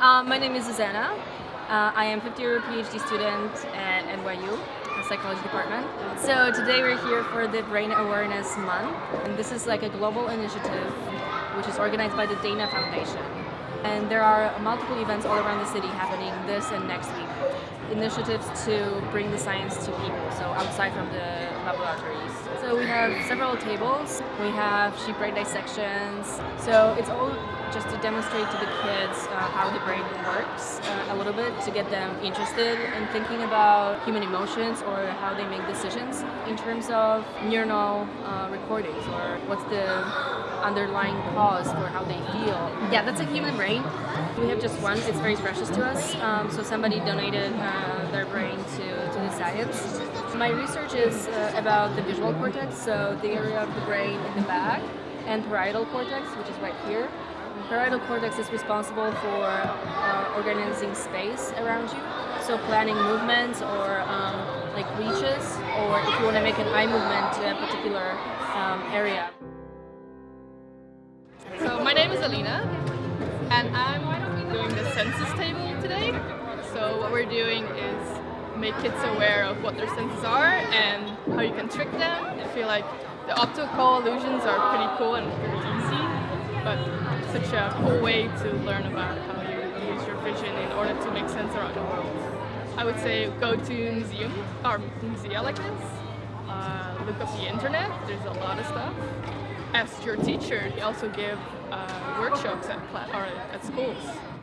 Um, my name is Susanna. Uh, I am 50 year PhD student at NYU, the psychology department. So today we're here for the Brain Awareness Month. And this is like a global initiative which is organized by the Dana Foundation. And there are multiple events all around the city happening this and next week. Initiatives to bring the science to people, so outside from the laboratories. So we have several tables, we have sheep brain dissections, so it's all just to demonstrate to the kids uh, how the brain works uh, a little bit to get them interested in thinking about human emotions or how they make decisions in terms of neuronal uh, recordings or what's the underlying cause for how they feel. Yeah, that's a human brain. We have just one, it's very precious to us, um, so somebody donated uh, their brain to, to the science. My research is uh, about the visual cortex, so the area of the brain in the back, and parietal cortex, which is right here. Parietal cortex is responsible for uh, organizing space around you, so planning movements or um, like reaches, or if you want to make an eye movement to a particular um, area. So my name is Alina, and I'm doing the census table today. So what we're doing is make kids aware of what their senses are and how you can trick them. I feel like the optical illusions are pretty cool and pretty easy, but such a cool way to learn about how you use your vision in order to make sense around the world. I would say go to museum or musea like this. Uh, look up the internet. There's a lot of stuff. Ask your teacher. They also give uh, workshops at, or at schools.